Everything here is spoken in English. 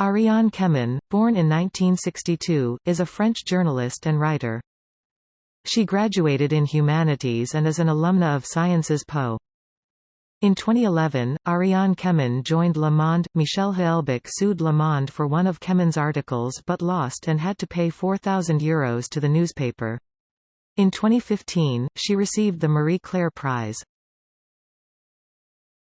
Ariane Chemin, born in 1962, is a French journalist and writer. She graduated in humanities and is an alumna of Sciences Po. In 2011, Ariane Chemin joined Le Monde. Michel Houellebecq sued Le Monde for one of Chemin's articles but lost and had to pay €4,000 Euros to the newspaper. In 2015, she received the Marie Claire Prize.